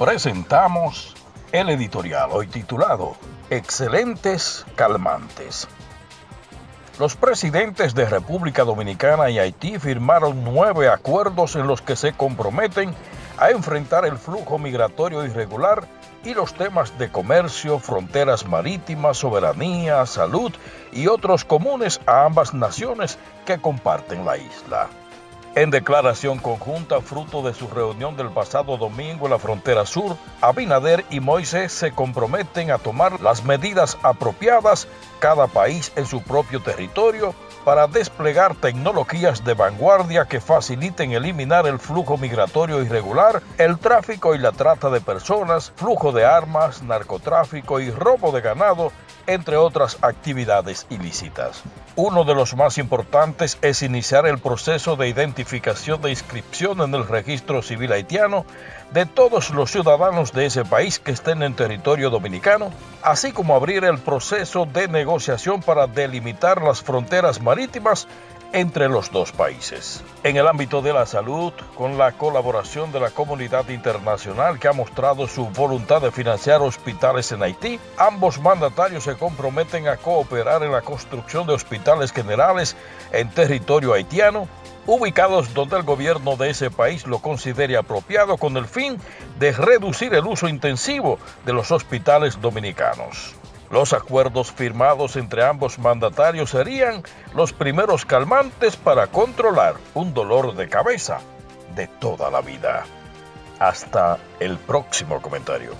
presentamos el editorial hoy titulado Excelentes Calmantes. Los presidentes de República Dominicana y Haití firmaron nueve acuerdos en los que se comprometen a enfrentar el flujo migratorio irregular y los temas de comercio, fronteras marítimas, soberanía, salud y otros comunes a ambas naciones que comparten la isla. En declaración conjunta, fruto de su reunión del pasado domingo en la frontera sur, Abinader y Moisés se comprometen a tomar las medidas apropiadas, cada país en su propio territorio, para desplegar tecnologías de vanguardia que faciliten eliminar el flujo migratorio irregular, el tráfico y la trata de personas, flujo de armas, narcotráfico y robo de ganado, entre otras actividades ilícitas. Uno de los más importantes es iniciar el proceso de identificación de inscripción en el registro civil haitiano de todos los ciudadanos de ese país que estén en territorio dominicano, así como abrir el proceso de negociación para delimitar las fronteras entre los dos países. En el ámbito de la salud, con la colaboración de la comunidad internacional que ha mostrado su voluntad de financiar hospitales en Haití, ambos mandatarios se comprometen a cooperar en la construcción de hospitales generales en territorio haitiano ubicados donde el gobierno de ese país lo considere apropiado con el fin de reducir el uso intensivo de los hospitales dominicanos. Los acuerdos firmados entre ambos mandatarios serían los primeros calmantes para controlar un dolor de cabeza de toda la vida. Hasta el próximo comentario.